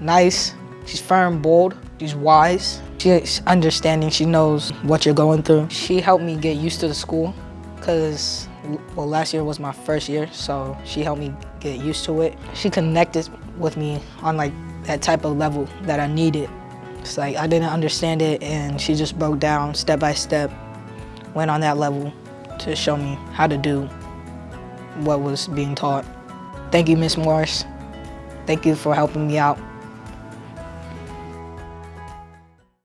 nice. She's firm, bold. She's wise. She's understanding. She knows what you're going through. She helped me get used to the school because, well, last year was my first year, so she helped me get used to it. She connected with me on like that type of level that I needed. It's like I didn't understand it and she just broke down step by step, went on that level to show me how to do what was being taught. Thank you, Miss Morris. Thank you for helping me out.